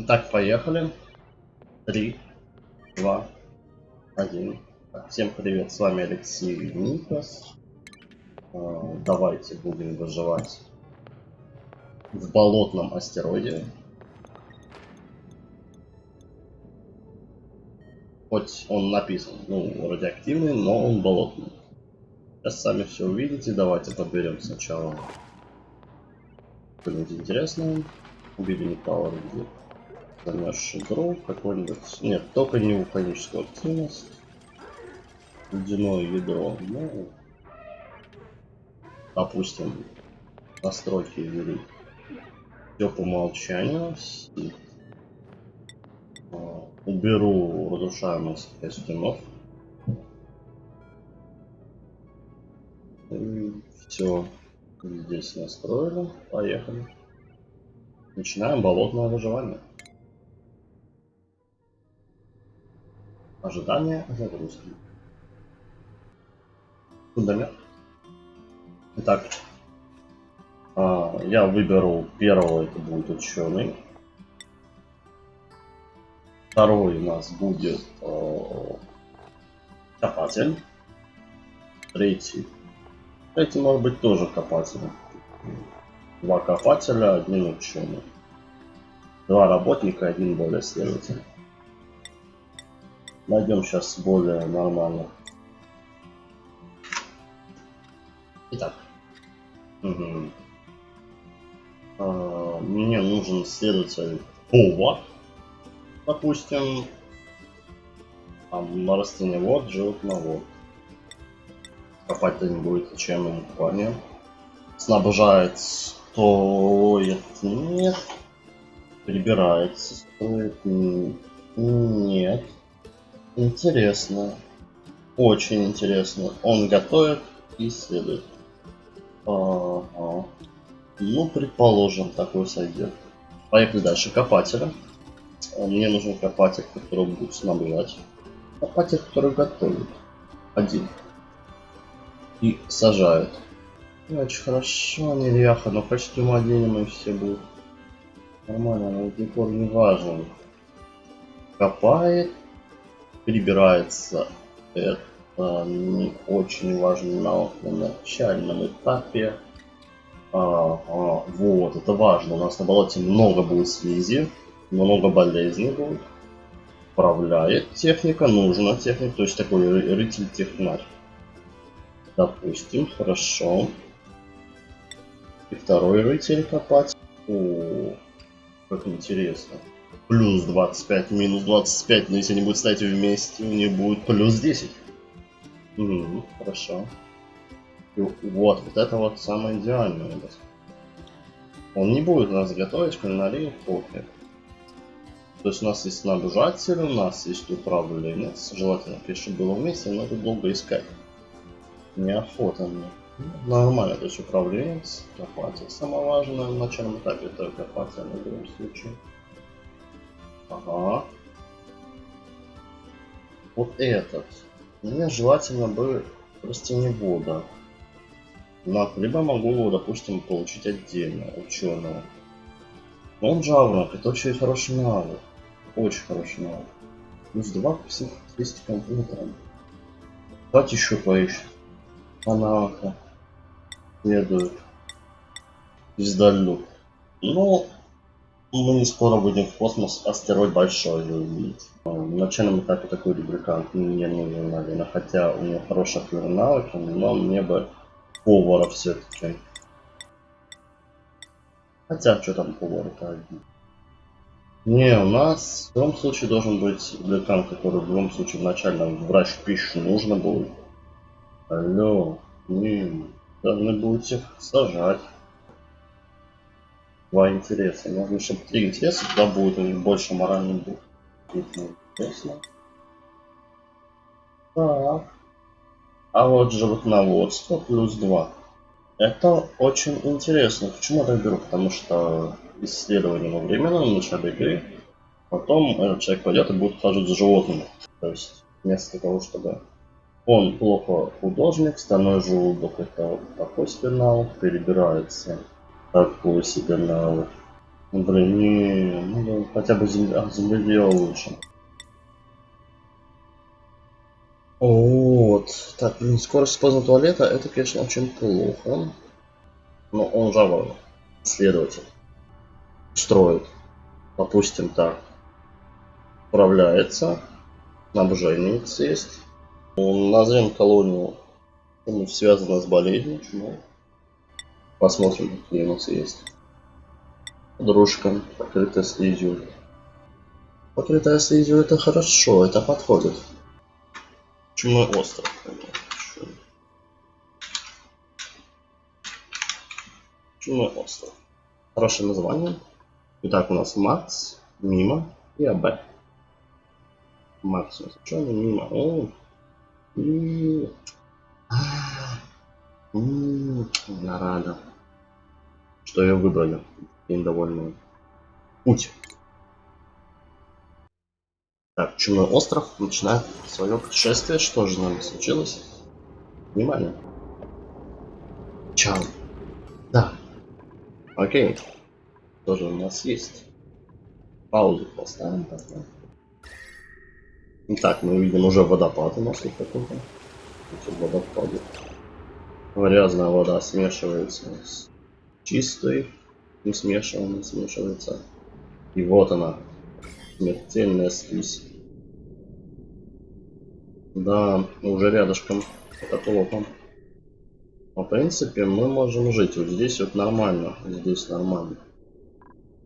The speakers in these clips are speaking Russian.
Итак, поехали. Три, два, один. Так, Всем привет, с вами Алексей Никас. А, Давайте будем выживать в болотном астероиде. Хоть он написан, ну, радиоактивный, но он болотный. Сейчас сами все увидите. Давайте подберем сначала что-нибудь интересное. Убили металл где замерзший дров какой-нибудь. Нет, только не вулканическую активность. Ледяное ядро. Ну, допустим, настройки ввели. Все по умолчанию. А, уберу разрушаемость костюмов. Все здесь настроили. Поехали. Начинаем болотное выживание. Ожидание загрузки. Фундамент. Итак, а, я выберу первого, это будет ученый. Второй у нас будет э, копатель. Третий. Третий может быть тоже копатель. Два копателя, один ученый. Два работника, один более следователь. Найдем сейчас более нормально. Итак. Угу. А, мне нужен следователь повар. Допустим. Там на растениевод, животновод. Копать-то не будет, зачем ему парня. Снабжает стоит. Нет. Прибирается стоит. Нет. Интересно. Очень интересно. Он готовит и исследует. Ага. Ну, предположим, такой сойдет. Поехали дальше. Копателя. Мне нужен копатель, который будет снабжать. Копатель, который готовит. Один. И сажает. Очень хорошо, неряха, но костюм оденем и все будут. Нормально, но декор не важен. Копает, прибирается. Это не очень важный навык на начальном этапе. А, а, вот, это важно. У нас на болоте много будет слизи, много болезней будет. Управляет техника, нужна техника, то есть такой рыцарь технарь. Допустим, хорошо. И второй рыцарь копать. О, как интересно плюс 25, минус 25, но если они будут стоять вместе, у них будет плюс 10. Угу, хорошо. И вот, вот это вот самое идеальное. Он не будет нас готовить кулинарию кофе. То есть у нас есть снабжатель, у нас есть управленец. Желательно, конечно, было вместе, но это долго искать. Неохота мне. Нормально, то есть управленец, копатель. Самое важное в начальном этапе это копатель в любом случае. Ага. Вот этот. Мне желательно бы растеневода. Но либо могу его, допустим, получить отдельно, ученого. Но он жаворонок, это очень хороший навык. Очень хороший навык. Плюс 2 к психотестикам утром. Давайте еще поищем. Анака. Следует. Звездолюб. Ну, мы не скоро будем в космос, астероид большой увидеть. В начальном этапе такой рубрикант мне нужен, наверное, хотя у него хорошие навыки, но мне бы повара все-таки. Хотя, что там повар-то один. Не, у нас в любом случае должен быть рубрикант, который в любом случае вначале врач пищу нужно будет. Алло, не, должны будете сажать два интереса. Нужно, чтобы три интереса, тогда будет у них больше моральных дух. Интересно. Так. А вот животноводство плюс 2. Это очень интересно. Почему я так беру? Потому что исследование во временном в начале игры. Потом этот человек пойдет и будет хаживать за животными. То есть вместо того, чтобы он плохо художник, стальной желудок это такой спинал, перебирается такой себе навык. Блин, не, ну хотя бы а, земледелие лучше. Вот. Так, блин, скорость использования туалета, это, конечно, очень плохо. Но он же следователь. Строит. Допустим, так. Управляется. Снабжение есть. Назовем колонию связано с болезнью. Чему? Посмотрим, какие у нас есть. Дружка, покрытая слизью. Покрытая слизью это хорошо, это подходит. Чумной остров. Чумной остров. Хорошее название. Итак, у нас Макс, Мимо и АБ. Макс, что Мимо. О, и... Я рада, что ее выбрали. Им довольны. Путь. Так, Чумной остров начинает свое путешествие. Что же нам случилось? Внимание. Чао. Да. Окей. Что же у нас есть? Паузу поставим тогда. Итак, мы видим уже водопад у нас тут какой-то. Водопад. Грязная вода смешивается с чистой. Не смешиваемой смешивается. И вот она. Смертельная слизь. Да, уже рядышком. Но, в принципе, мы можем жить. Вот здесь вот нормально. Здесь нормально.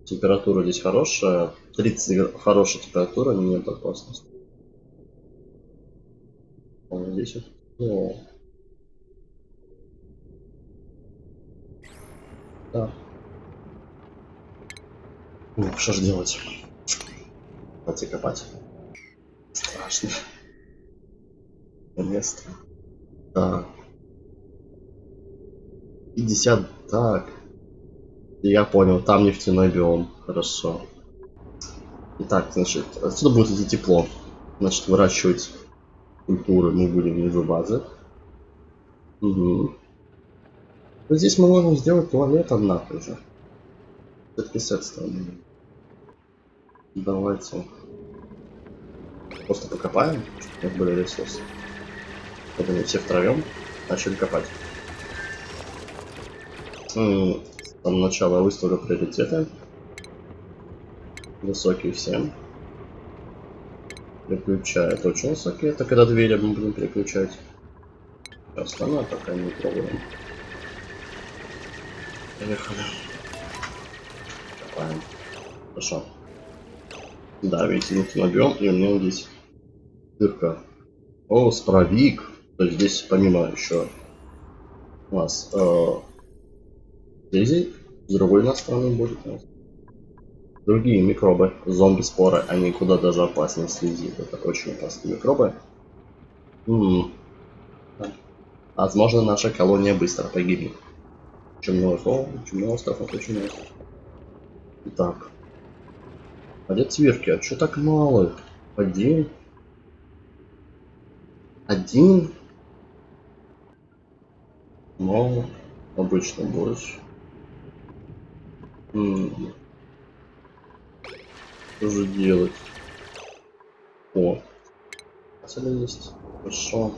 Температура здесь хорошая. 30 хорошая температура, нет опасности. А здесь вот... Да. Ну, что ж делать? Копать и копать. Страшно место. Так. 50. Так. Я понял, там нефтяной биом. Хорошо. Итак, значит, отсюда будет идти тепло. Значит, выращивать культуры мы будем внизу базы. Угу. Но здесь мы можем сделать туалет, однако же. Все-таки с стороны. Давайте. Просто покопаем, чтобы были ресурсы. Вот они все втроем начали копать. С самого начала выставлю приоритеты. Высокие всем. Переключает очень высокие. Это когда двери мы будем переключать. Остальное пока не Поехали. Копаем. Хорошо. Да, видите, мы набьем, и у меня здесь дырка. О, справик. То есть здесь помимо еще у нас э, слизи, с другой стороны будет у нас. Другие микробы, зомби-споры, они куда даже опаснее слизи. Это очень опасные микробы. М -м -м. Возможно, наша колония быстро погибнет. Чумной остров, чумной остров, это чумной остров. Итак. А где цвирки? А что так мало? Один? Один? Но обычно борщ. Что же делать? О, есть. Хорошо.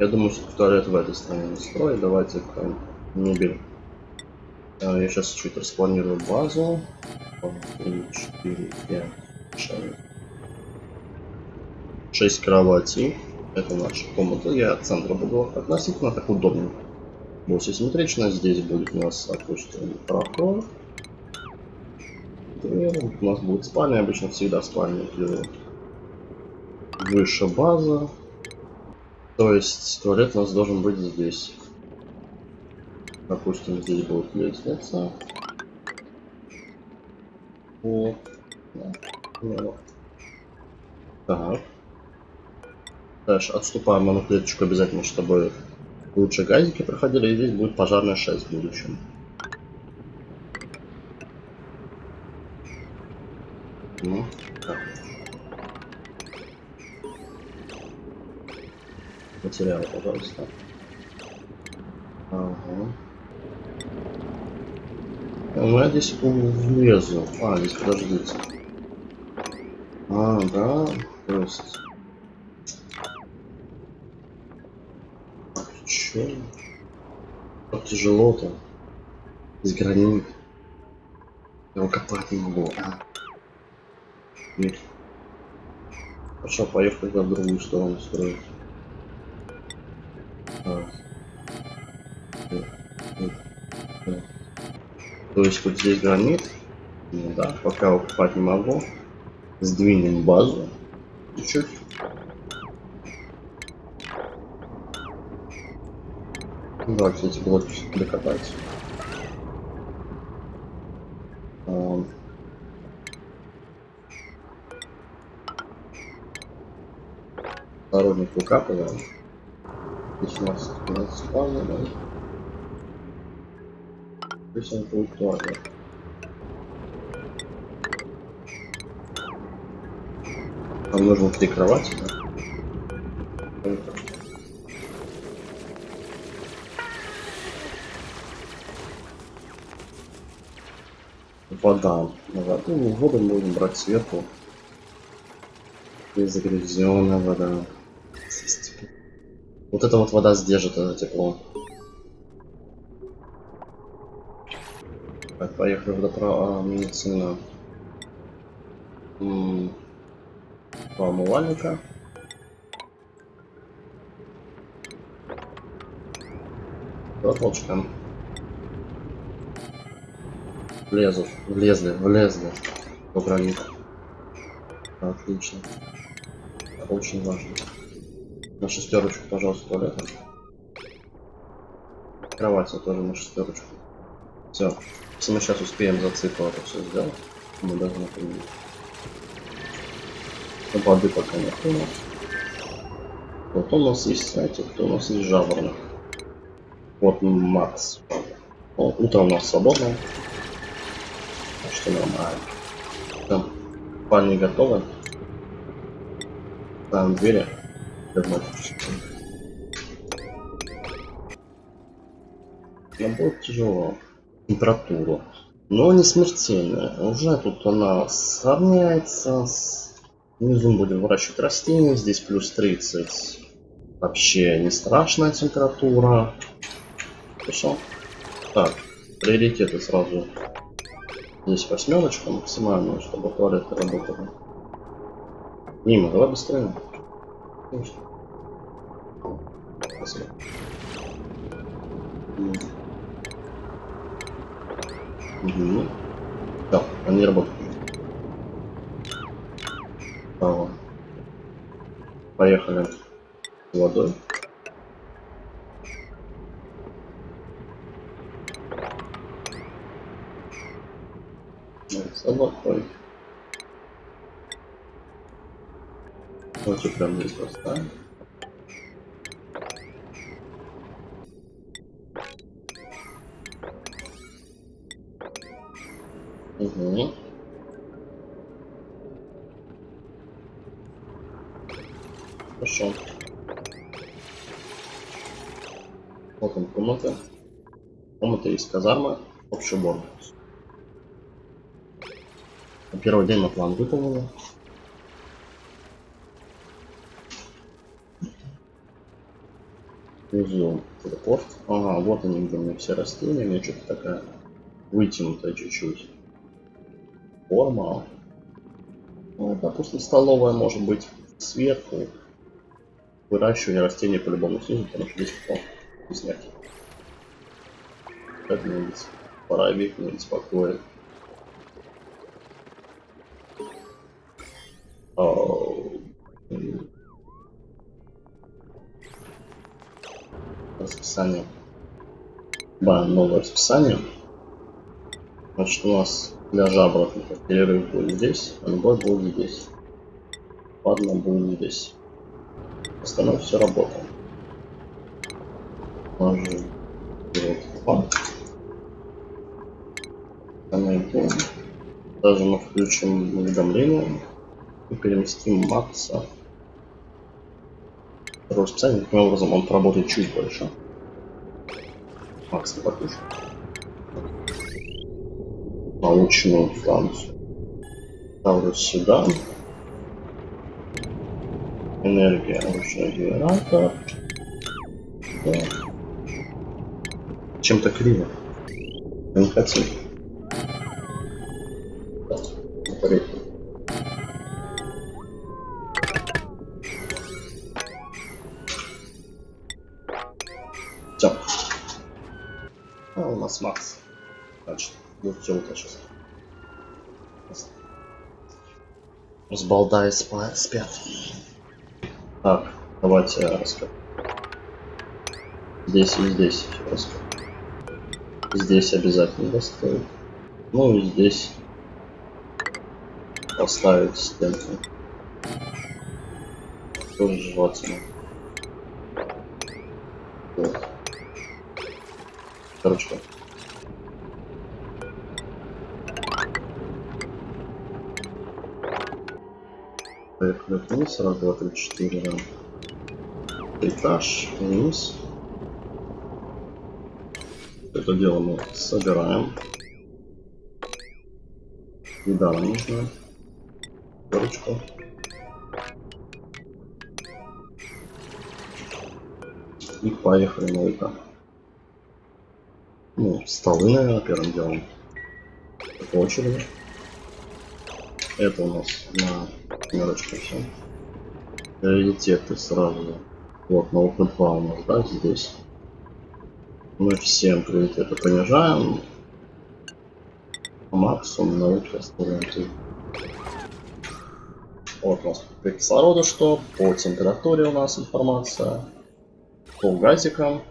Я думаю, что туалет в этой стороне не строить. Давайте мебель. А, я сейчас чуть распланирую базу. 3, 4, 5, 6. 6 кроватей. Это наша комната. Я от центра буду относительно так удобно будет симметрично. Здесь будет у нас, допустим, проход. Дверь. У нас будет спальня, обычно всегда спальня где выше база. То есть туалет у нас должен быть здесь. Допустим, здесь будет лестница. Вот. Так. Дальше отступаем на клеточку обязательно, чтобы лучше газики проходили, и здесь будет пожарная 6 в будущем. Ну, так. Материалы, пожалуйста. Ага. Ну, я здесь влезу. А, здесь подождите. А, да, то есть... Ах, чё? Как тяжело-то. Из гранит. Я его копать не могу. А. Нет. Хорошо, поехали в другую сторону строить. А. то есть вот здесь гранит. Ну да, пока укупать не могу. Сдвинем базу. Чуть-чуть. Ну да, кстати, блоки докопать. Um. Осторожно, пука, пожалуйста. 16, 15, 15, быстренько уперло. Нам нужно три кровати, да? Вода. Вода. Ну, воду мы будем брать сверху. И загрязненная вода. Вот эта вот вода сдержит это тепло. Поехали в доправа медицина. Два умывальника. Два толчка. Влезут, влезли, влезли. По гранит. Отлично. Очень важно. На шестерочку, пожалуйста, туалета. Кровать тоже на шестерочку. Все. Если мы сейчас успеем за цикл это все сделать, мы должны победить. Но воды пока нет у нас. Вот у нас есть, знаете, кто у нас есть жаворонок. Вот Макс. О, утро у нас свободно. Так что нормально. Там, парни готовы. Там двери. Нам будет тяжело. Температуру. Но не смертельная. Уже тут она сравняется с... Внизу будем выращивать растения. Здесь плюс 30. Вообще не страшная температура. Хорошо. Так, приоритеты сразу. Здесь восьмерочка максимальная, чтобы туалеты работали. Мимо, давай быстрее. Спасибо. Угу. Да, они работают. Право. Поехали водой. С водой. Давайте прямо здесь поставим. Угу. Хорошо. Вот он комната. Комната есть казарма, общий убор. Первый день на план выполнили. Внизу телепорт. Ага, вот они, где у меня все растения. У меня что-то такая вытянутая чуть-чуть. Форма. Ну, допустим, столовая может быть сверху. Выращивание растений по-любому снизу, потому что здесь потом вкуснятки. Как мне пора век не беспокоит. расписание. Да, новое расписание. Значит, у нас для жабротников перерыв будет здесь, а любой будет здесь. Ладно, будет здесь. Остальное все работает. Нажим вот Даже мы включим уведомления и переместим Макса. Второе расписание, таким образом он работает чуть больше. Макс, не покушай. Научную станцию. Ставлю сюда. Энергия ручной генератор. Да. Чем-то криво. Не хотел. Нас Макс. Значит, вот телка сейчас. Разбалдая спа спят. Так, давайте я расскажу. Здесь и здесь расскажу. Здесь обязательно доставить. Ну и здесь поставить стенку. Тоже желательно. Короче. Поехали вниз, раз, два, три, четыре, да. Этаж вниз. Это дело мы собираем. Еда нам нужна. Корочку. И поехали на это. Ну, столы, наверное, первым делом. Очереди. Это у нас на мерочку все. Приоритеты сразу. Вот, на Open 2 у нас, да, здесь. Мы всем приоритеты понижаем. Максимум на ставим три. Вот у нас по кислороду что, по температуре у нас информация, по газикам,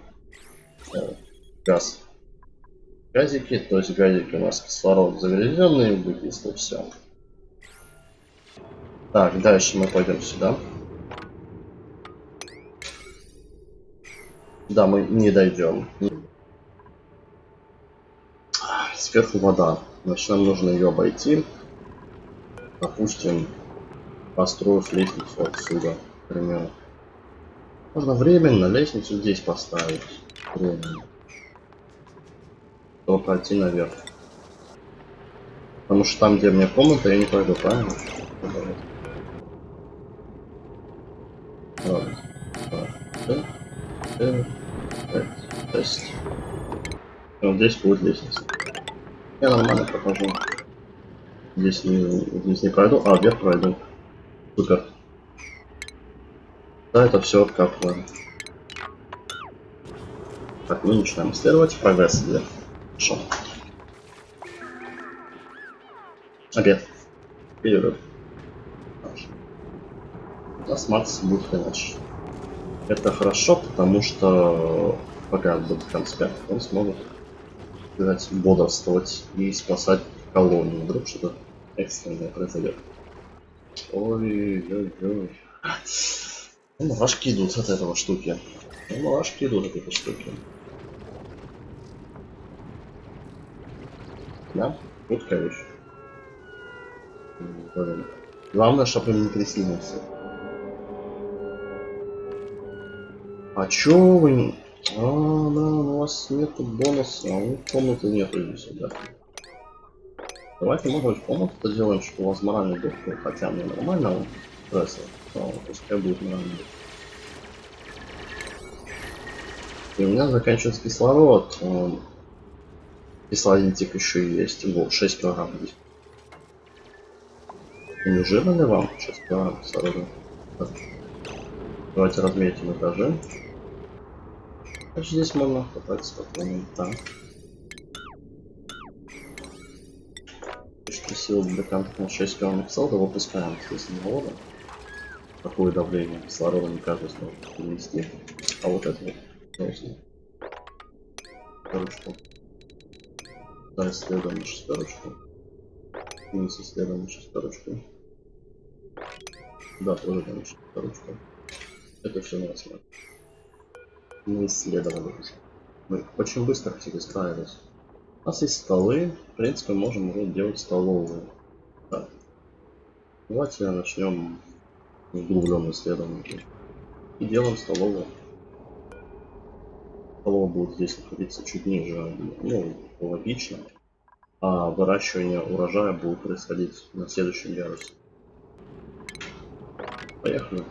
газ, газики, то есть газики у нас кислород загрязненный, углекислый, все. Так, дальше мы пойдем сюда. Да, мы не дойдем. Сверху вода. Значит, нам нужно ее обойти. Допустим, построив лестницу отсюда, к примеру. Можно временно лестницу здесь поставить. Временно. Чтобы пройти наверх. Потому что там, где мне комната, я не пойду, правильно? Вот здесь будет лестница. Я нормально прохожу. Здесь не, здесь не пройду, а вверх пройду. Супер. Да, это все как. Так, мы начинаем исследовать. Прогресс идет. Хорошо. Обед. Перерыв. Макс будет иначе. Это хорошо, потому что пока будет конспект, он сможет сказать, бодрствовать и спасать колонию. Вдруг что-то экстренное произойдет. Ой-ой-ой. Мурашки идут от этого штуки. Мурашки идут от этой штуки. Да? Жуткая вещь. Блин. Главное, чтобы не трясли. А чё вы не... А, да, у вас нету бонуса, а у комнаты нету здесь, да. Давайте, может быть, комнату сделаем, что у вас моральный дух, ну, хотя мне нормально стресса, но пускай будет моральный дух. И у меня заканчивается кислород. Он... Кислородник еще и есть. Вот, 6 килограмм здесь. И не жирно ли вам 6 килограмм кислорода? Так. Давайте разметим этажи. Значит, здесь можно катать спокойно. Так. Красиво брикантов на 6 килограмм кислорода выпускаем из завода. Такое давление кислорода не каждый сможет перенести. А вот это вот должно. Да, исследуем на шестерочку. Вниз исследуем на шестерочку. Да, тоже на шестерочку. Это все смотрим мы исследовали уже. Мы очень быстро хотели справились. У нас есть столы. В принципе, можем уже делать столовую. Так. Давайте начнем углубленное исследование. И делаем столовую. Столовая будет здесь находиться чуть ниже. Ну, логично. А выращивание урожая будет происходить на следующем ярусе. Поехали.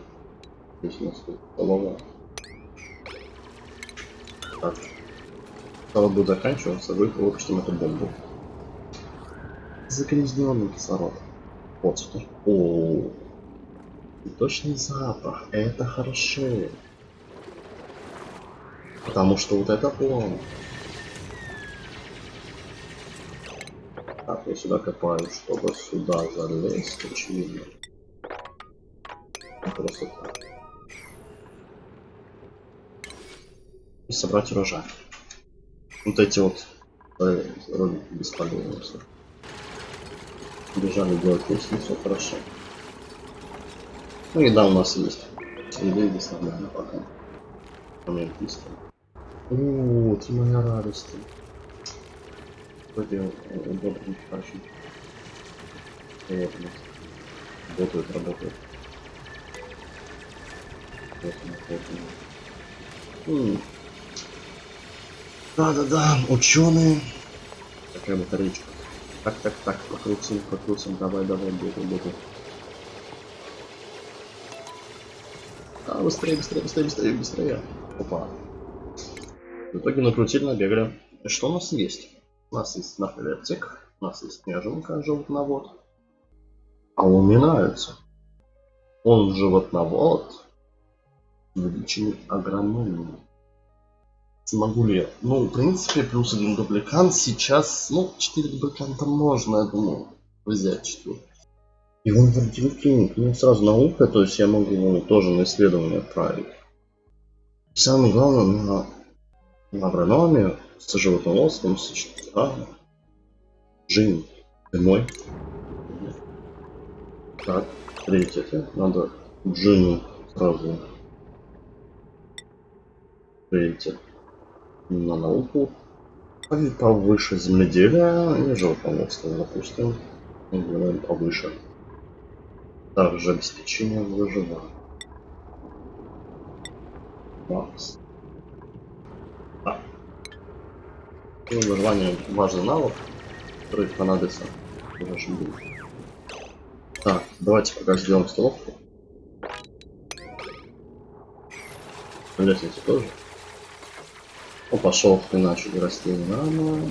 Здесь у нас тут столовая. Так. Когда будет заканчиваться, вы выпустим эту бомбу. Загрязненный кислород. Вот что. О, и точный запах. Это хорошо. Потому что вот это план. Так, я сюда копаю, чтобы сюда залезть, очевидно. Просто так. И собрать урожай. Вот эти вот э, вроде бесполезные все. Бежали делать лестницу, хорошо. Ну еда у нас есть. Еда здесь нормально пока. Момент писка. О, ты моя радость. Вроде удобно тащить. Вот он. М. Да-да-да, ученые. Такая батарейка. Так, так, так, покрутим, покрутим, давай, давай, бегай, бегай. А, быстрее, быстрее, быстрее, быстрее, быстрее. Опа. В итоге накрутили, набегали. Что у нас есть? У нас есть нарколептик, у нас есть снежинка, животновод. А нравится. Он животновод. Увеличенный агрономией. Смогу ли я? Ну, в принципе, плюс один дубликант сейчас, ну, 4 дубликанта можно, я думаю, взять 4. И он вроде клиник, ну, сразу наука, то есть я могу его тоже на исследование отправить. Самое главное, на, на агрономию с животноводством, с а, Джин, ты мой. Так, третье, надо Джину сразу. Третье на науку. И повыше земледелия и животноводство, допустим. Делаем повыше. Также обеспечение выживания. Макс. А. Ну, выживание важный навык, который понадобится в нашем бою. Так, давайте пока сделаем столовку. Лестницу тоже. О, пошел начали расти не надо.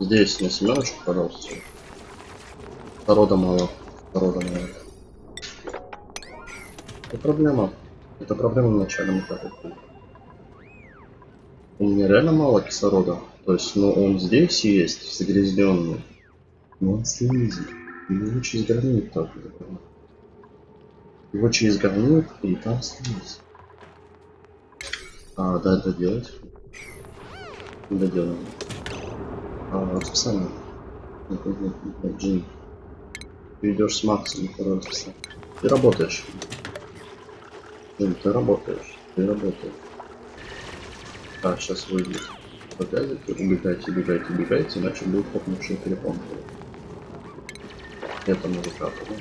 Здесь на семерочку, пожалуйста. Народа мало. Народа мало. Это проблема. Это проблема в начальном этапе. У меня реально мало кислорода. То есть, ну, он здесь есть, загрязненный. Но он слизит. Его через границу так. Его через границу и там слизь. А, да, это делать. Доделаем. А, расписание. Джин. Ты идешь с Максом, расписание. Ты работаешь. Джин, ты работаешь. Ты работаешь. Так, сейчас выйдет. Опять убегайте, убегайте, убегайте, иначе будет хопнувший телефон. Это музыката, да?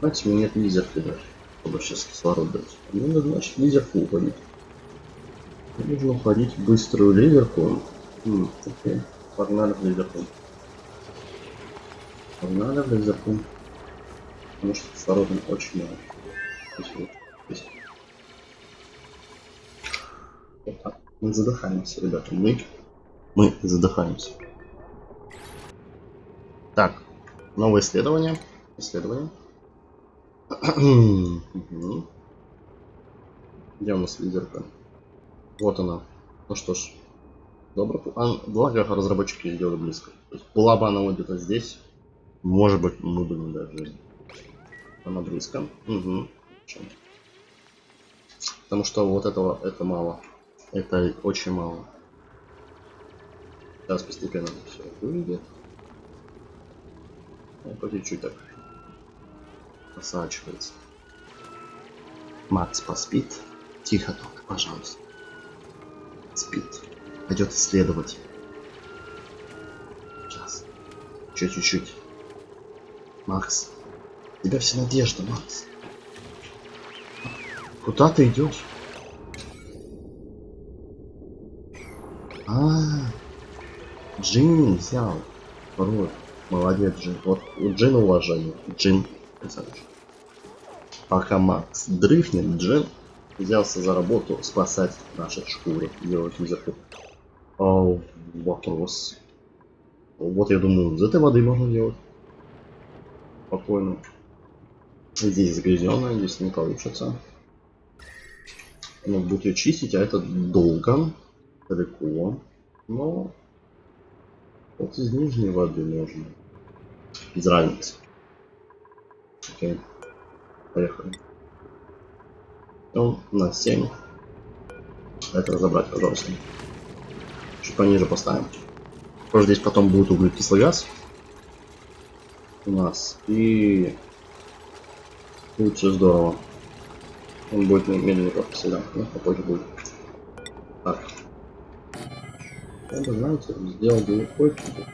Знаете, мне нет лизерки даже чтобы сейчас кислород дать. Мне нужно, значит, лизерку уходить. Нужно уходить в быструю лизерку. М, окей. Погнали в лизерку. Погнали в лизерку. Потому что кислорода очень мало. Здесь вот, Мы задыхаемся, ребята. Мы, мы задыхаемся. Так, новое исследование. Исследование. Где у нас лидерка? Вот она. Ну что ж. Добро. А, благо разработчики сделали близко. Была бы она вот где-то здесь. Может быть, мы бы не даже. Она близко. Угу. Потому что вот этого это мало. Это очень мало. Сейчас постепенно все выйдет. Ну, по чуть-чуть так просачивается. Макс поспит. Тихо только, пожалуйста. Спит. Пойдет исследовать. Сейчас. Чуть-чуть. Макс. Тебя вся надежда, Макс. Куда ты идешь? А, Джин взял. Вот. Молодец, Джин. Вот у Джина уважение. Джин, красавчик. Пока Макс дрыхнет, Джин взялся за работу спасать наши шкуры, делать лизерку. О, вопрос. Вот я думаю, из этой воды можно делать. Спокойно. Здесь загрязненная, здесь не получится. Ну, будет ее чистить, а это долго, далеко. Но вот из нижней воды можно. Без разницы. Окей. Поехали. Ну, на 7. Это разобрать, пожалуйста. Чуть пониже поставим. Тоже здесь потом будет углекислый газ. У нас. И будет все здорово. Он будет медленнее просто всегда, но попозже будет. Так. Я знаете, сделал бы легкойчики.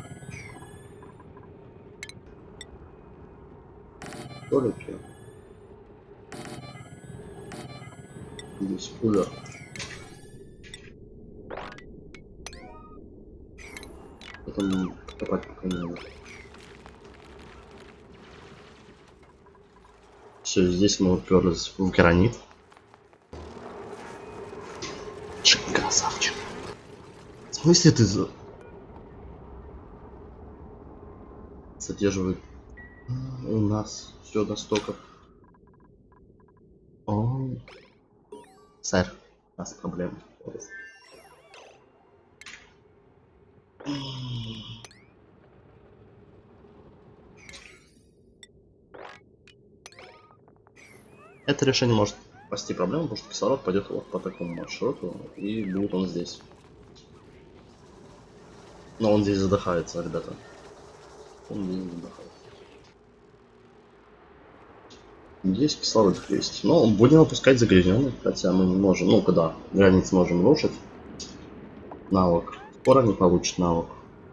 Столики. Здесь кулер. Потом копать пока не надо. Все, здесь мы уперлись в гранит. Чик, красавчик. В смысле ты за... Задерживает у нас все до стоков. О, сэр, у нас проблемы. Это решение может спасти проблему, потому что кислород пойдет вот по такому маршруту, и будет он здесь. Но он здесь задыхается, ребята. Он здесь задыхается. Здесь кислород есть. Но будем опускать загрязненный, хотя мы не можем, ну когда границ можем рушить. Навык. Скоро не получит навык.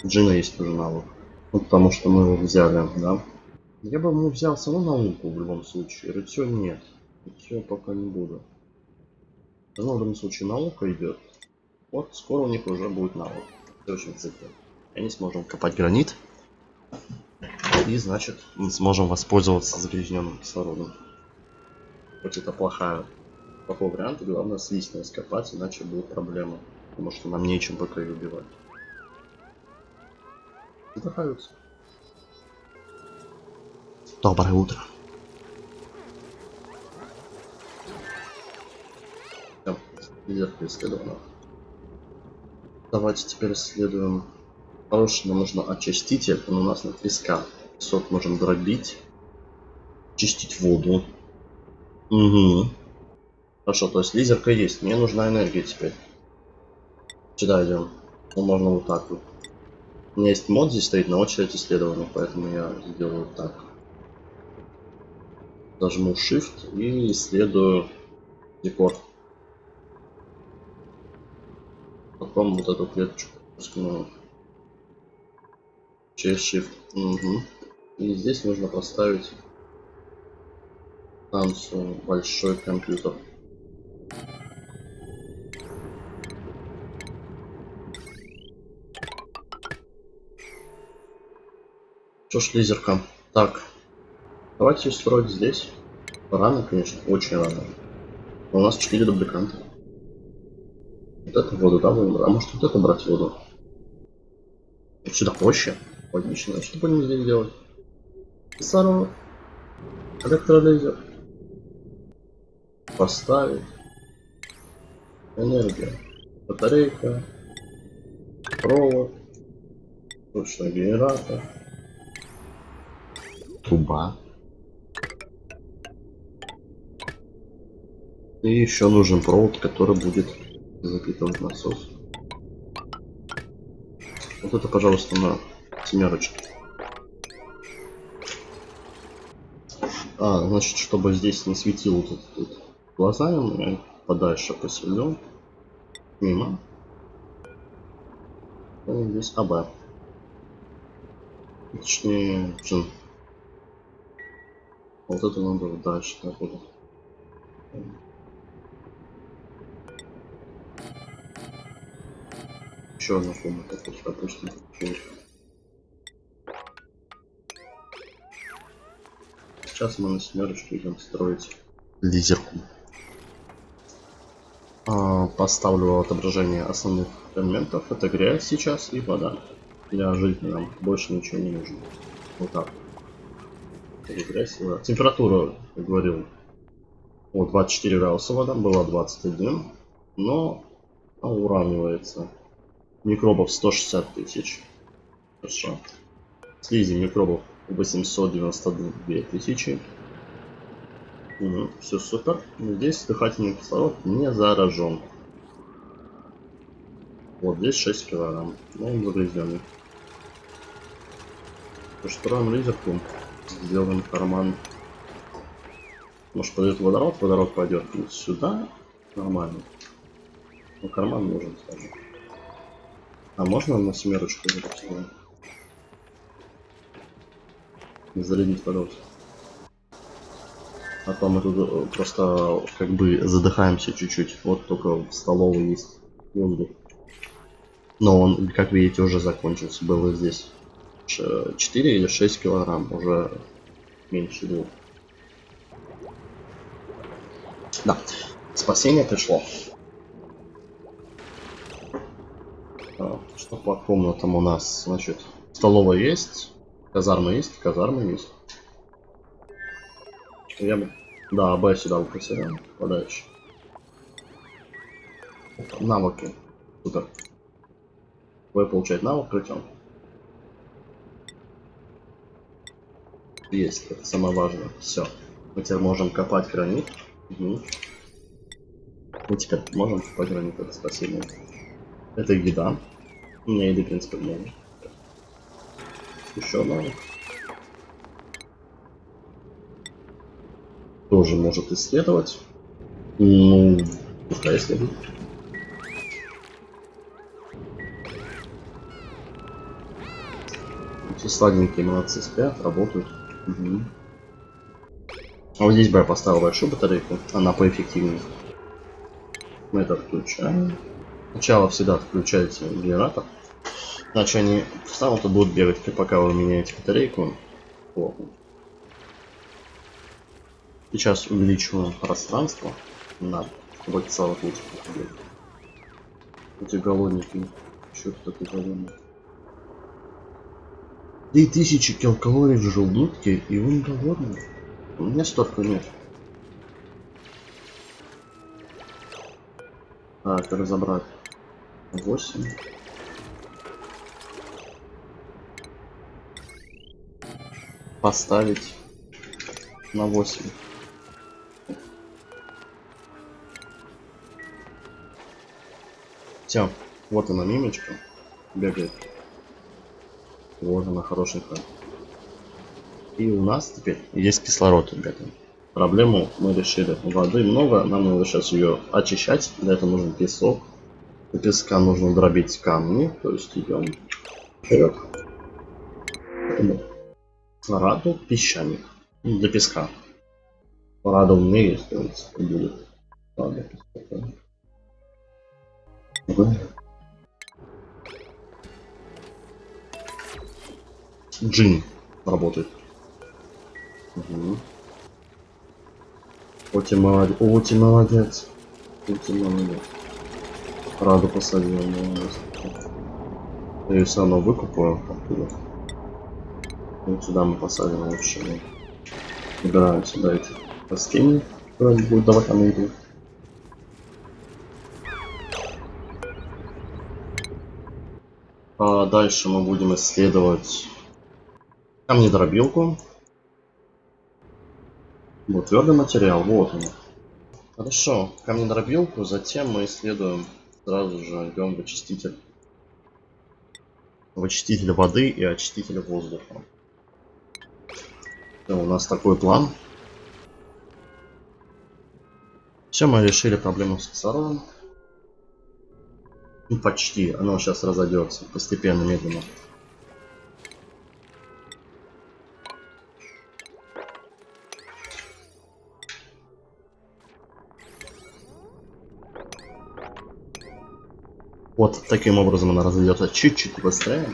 Джина есть уже навык. Ну потому что мы его взяли, да. Я бы ему взял саму науку в любом случае. Рыцё нет. Рыцё пока не буду. В любом случае наука идет. Вот скоро у них уже будет навык. В следующем цикле. И они сможем копать гранит. И значит мы сможем воспользоваться загрязненным кислородом. Хоть это плохая, плохой вариант, главное слизь не раскопать, иначе будет проблема. Потому что нам нечем пока ее убивать. Задыхаются. Доброе утро. Вверх исследовано. Давайте теперь исследуем. Хороший нам нужно очиститель, он у нас на треска. Сот можем дробить. Чистить воду. Угу. Хорошо, то есть лизерка есть. Мне нужна энергия теперь. Сюда идем. Ну, можно вот так вот. У меня есть мод здесь стоит на очередь исследования, поэтому я сделаю так. Зажму Shift и исследую декор. Потом вот эту клеточку скину через Shift. Угу. И здесь нужно поставить станцию большой компьютер. Что ж, лизерка. Так. Давайте строить здесь. Рано, конечно, очень рано. Но у нас 4 дубликанта. Вот эту воду, да, будем? А может вот это брать воду? Сюда проще. Логично. Что будем здесь делать? Кислород. Электролизер. Поставить. Энергия. Батарейка. Провод. Точно генератор. Труба. И еще нужен провод, который будет запитывать насос. Вот это, пожалуйста, на семерочке. А, значит, чтобы здесь не светил вот этот вот глазами, я подальше поселю. Мимо. И здесь АБ. Точнее, джин. Вот это надо дальше вот. Еще одна комната, допустим. Сейчас мы на семерочку идем строить лизерку. А, поставлю отображение основных элементов. Это грязь сейчас и вода. Для жизни нам больше ничего не нужно. Вот так. Это грязь и вода. Температура, как говорил, вот 24 градуса вода, была 21. Но уравнивается. Микробов 160 тысяч. Хорошо. Слизи микробов 892 тысячи. Угу, все супер. Здесь дыхательный кислород не заражен. Вот здесь 6 килограмм. Но он загрязненный. Построим лизерку. Сделаем карман. Может пойдет водород, водород пойдет сюда. Нормально. Но карман нужен, скажем. А можно на семерочку запустить? Зарядить водород. А то мы тут э, просто как бы задыхаемся чуть-чуть. Вот только в столовой есть воздух. Но он, как видите, уже закончился. Было здесь 4 или 6 килограмм. Уже меньше двух. Да, спасение пришло. А, что по комнатам у нас? Значит, столовая есть, казарма есть, казарма есть. Я бы... Да, Б сюда укрепляем. Подальше. Навыки. Супер. Б получает навык причем. Есть, это самое важное. Все. Мы теперь можем копать гранит. Угу. Мы теперь можем копать гранит, это спасибо. Это еда. У меня еды, в принципе, много. Еще навык. тоже может исследовать. Ну, пускай исследует. Эти сладенькие молодцы спят, работают. Угу. А вот здесь бы я поставил большую батарейку, она поэффективнее. Мы это отключаем. Сначала всегда отключайте генератор. Иначе они встанут и будут бегать, пока вы меняете батарейку. Плохо. Сейчас увеличиваем пространство на вот целых этих Эти голодники. Что тут такой голодный? 3000 килокалорий в желудке, и он голодный. У меня столько нет. Так, разобрать. 8. Поставить на 8. Все, вот она мимочка. Бегает. Вот она хорошенькая. И у нас теперь есть кислород, ребята. Проблему мы решили. Воды много, нам надо сейчас ее очищать. Для этого нужен песок. Для песка нужно дробить камни. То есть идем вперед. Раду песчаник. Для песка. Рада умнее, если будет. Ладно, Джин работает. Угу. Оти молодец. Оти молодец. Оти молодец. Раду посадил, молодец. Ее все равно выкупаю. Вот сюда мы посадим лучше. Убираем сюда эти растения, которые будут давать энергию. А дальше мы будем исследовать камнедробилку. Вот твердый материал, вот он. Хорошо, камнедробилку, затем мы исследуем, сразу же идем в очиститель. В очиститель воды и очиститель воздуха. У нас такой план. Все, мы решили проблему с кислородом. Ну, почти. Оно сейчас разойдется. Постепенно, медленно. Вот таким образом она разойдется чуть-чуть быстрее.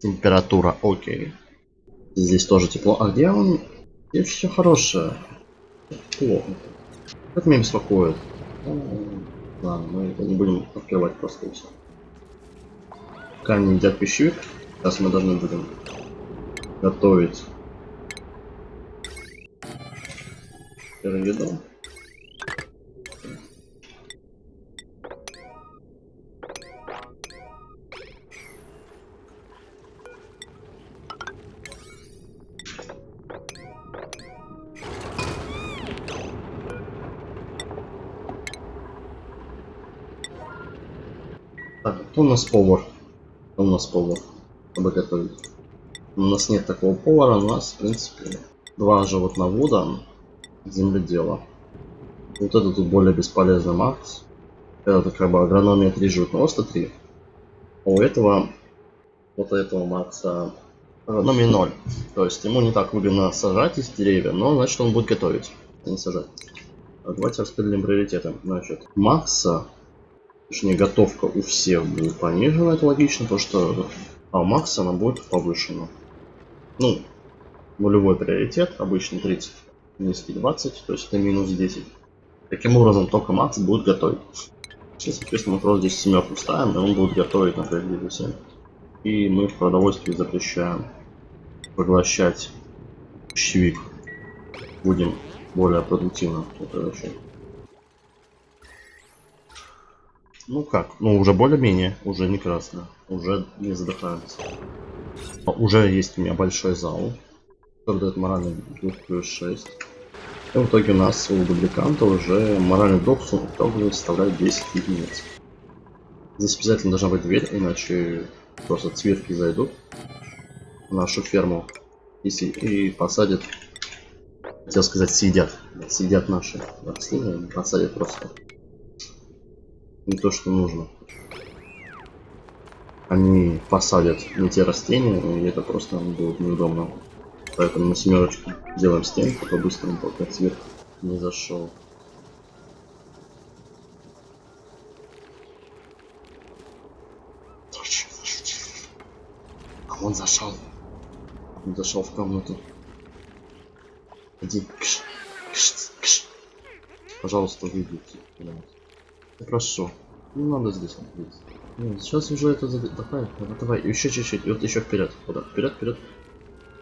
Температура, окей. Здесь тоже тепло. А где он? Здесь все хорошее. Плохо. Это меня беспокоит. Ну, Ладно, мы это не будем открывать просто и все. Камни едят пищевик. Сейчас мы должны будем готовить пирамиду. Так, кто у нас повар? Кто у нас повар? Чтобы готовить. У нас нет такого повара, у нас, в принципе, два животновода, земледела. Вот это тут более бесполезный Макс. Это как бы агрономия 3 животноводства 3. А у этого, вот этого Макса агрономия 0. То есть ему не так выгодно сажать из деревья, но значит он будет готовить, а не сажать. А давайте распределим приоритеты. Значит, Макса Точнее, готовка у всех будет понижена, это логично, потому что а у Макса она будет повышена. Ну, нулевой приоритет, обычно 30, низкий 20, то есть это минус 10. Таким образом, только Макс будет готовить. Сейчас, соответственно, мы просто здесь семерку ставим, и он будет готовить на приоритете 7. И мы в продовольствии запрещаем поглощать пищевик. Будем более продуктивно это вообще. Ну как, ну уже более-менее, уже не красно, уже не задыхаемся. Уже есть у меня большой зал, который дает моральный дух плюс 6. И в итоге у нас у дубликанта уже моральный дух в итоге составляет 10 единиц. Здесь обязательно должна быть дверь, иначе просто цвирки зайдут в нашу ферму и, и посадят, хотел сказать, съедят, съедят наши растения, посадят просто не то, что нужно. Они посадят не те растения, и это просто будет неудобно. Поэтому на семерочку делаем стенку по-быстрому, пока цвет не зашел. А он зашел. Он зашел в комнату. Иди. Пожалуйста, выйдите. Прошу. Не надо здесь находиться. Нет, сейчас уже это зад... давай, давай, давай, еще чуть-чуть, вот еще вперед, куда? Вперед, вперед.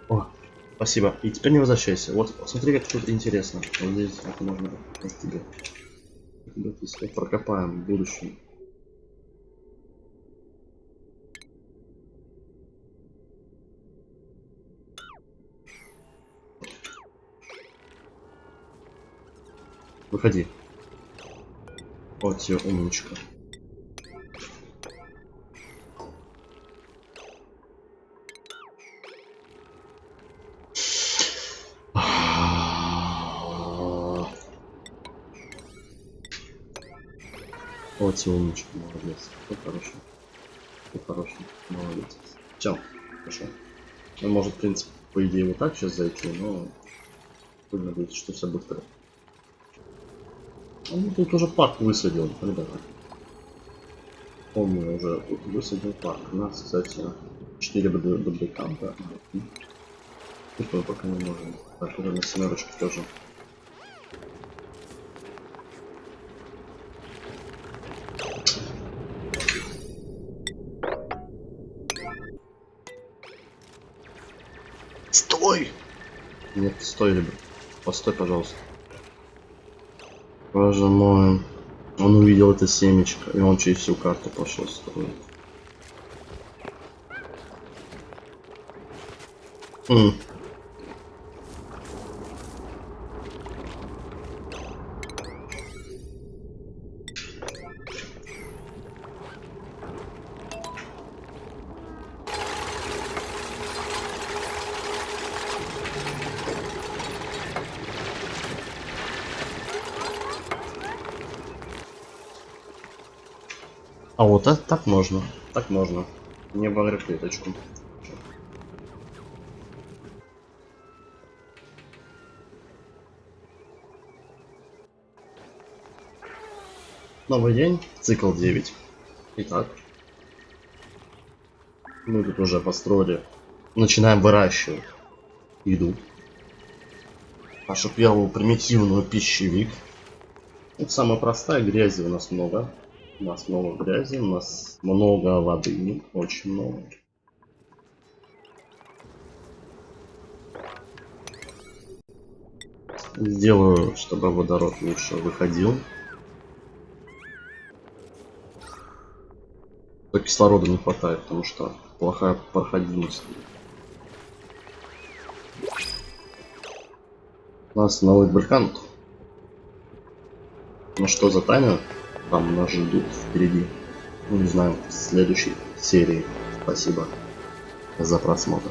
О, спасибо. И теперь не возвращайся. Вот, смотри, как тут интересно. Вот здесь это можно от тебя. Если прокопаем в будущем. Выходи. Вот тебе умничка. Вот тебе умничка, молодец. Ты хороший. Ты хороший, молодец. Все, хорошо. Он может, в принципе, по идее, вот так сейчас зайти, но будем надеяться, что все будет в порядке. Ну, тут уже парк высадил, ребята. Помню, уже высадил парк. У нас, кстати, 4 дубликанта. Тут мы пока не можем. Так, уже на семерочке тоже. Стой! Нет, стой, ребят. Постой, пожалуйста. Боже мой. Он увидел это семечко, и он через всю карту пошел строить. А вот это так можно. Так можно. Не обогрев клеточку. Новый день, цикл 9. Итак. Мы тут уже построили. Начинаем выращивать еду. Я был примитивный пищевик. Это самая простая, грязи у нас много. У нас много грязи, у нас много воды, очень много. Сделаю, чтобы водород лучше выходил. То кислорода не хватает, потому что плохая проходимость. У нас новый вулкан. Ну что за тайна? Там нас ждут впереди. Ну не знаю, в следующей серии. Спасибо за просмотр.